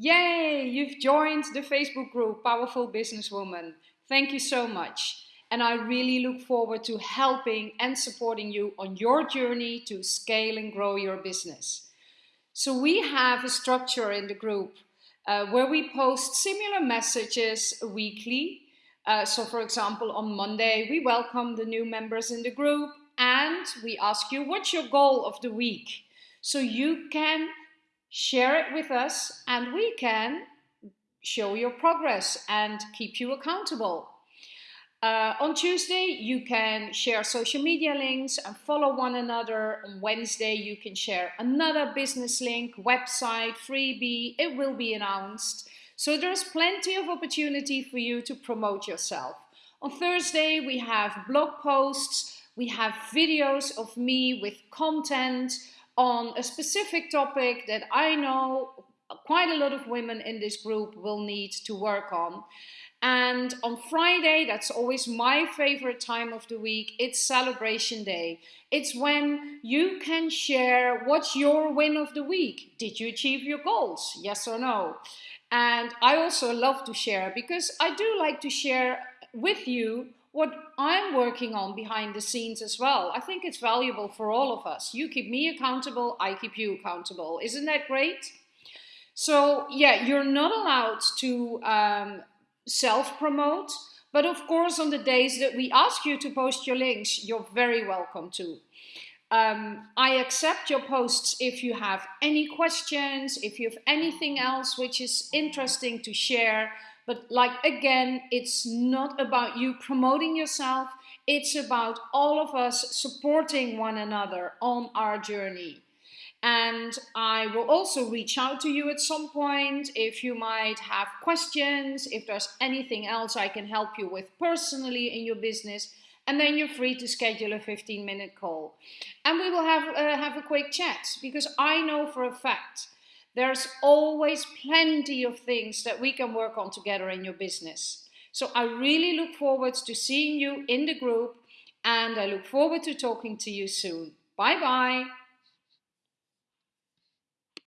Yay! You've joined the Facebook group Powerful Businesswoman. Thank you so much. And I really look forward to helping and supporting you on your journey to scale and grow your business. So we have a structure in the group uh, where we post similar messages weekly. Uh, so for example, on Monday, we welcome the new members in the group and we ask you, what's your goal of the week? So you can share it with us and we can show your progress and keep you accountable. Uh, on Tuesday, you can share social media links and follow one another. On Wednesday, you can share another business link, website, freebie. It will be announced. So there's plenty of opportunity for you to promote yourself. On Thursday, we have blog posts. We have videos of me with content on a specific topic that I know quite a lot of women in this group will need to work on. And on Friday, that's always my favorite time of the week, it's celebration day. It's when you can share what's your win of the week. Did you achieve your goals? Yes or no? And I also love to share because I do like to share with you what I'm working on behind the scenes as well. I think it's valuable for all of us. You keep me accountable, I keep you accountable. Isn't that great? So yeah, you're not allowed to um, self-promote, but of course on the days that we ask you to post your links, you're very welcome to. Um, I accept your posts if you have any questions, if you have anything else which is interesting to share, but like again, it's not about you promoting yourself. It's about all of us supporting one another on our journey. And I will also reach out to you at some point if you might have questions, if there's anything else I can help you with personally in your business. And then you're free to schedule a 15 minute call. And we will have, uh, have a quick chat because I know for a fact there's always plenty of things that we can work on together in your business. So I really look forward to seeing you in the group and I look forward to talking to you soon. Bye bye.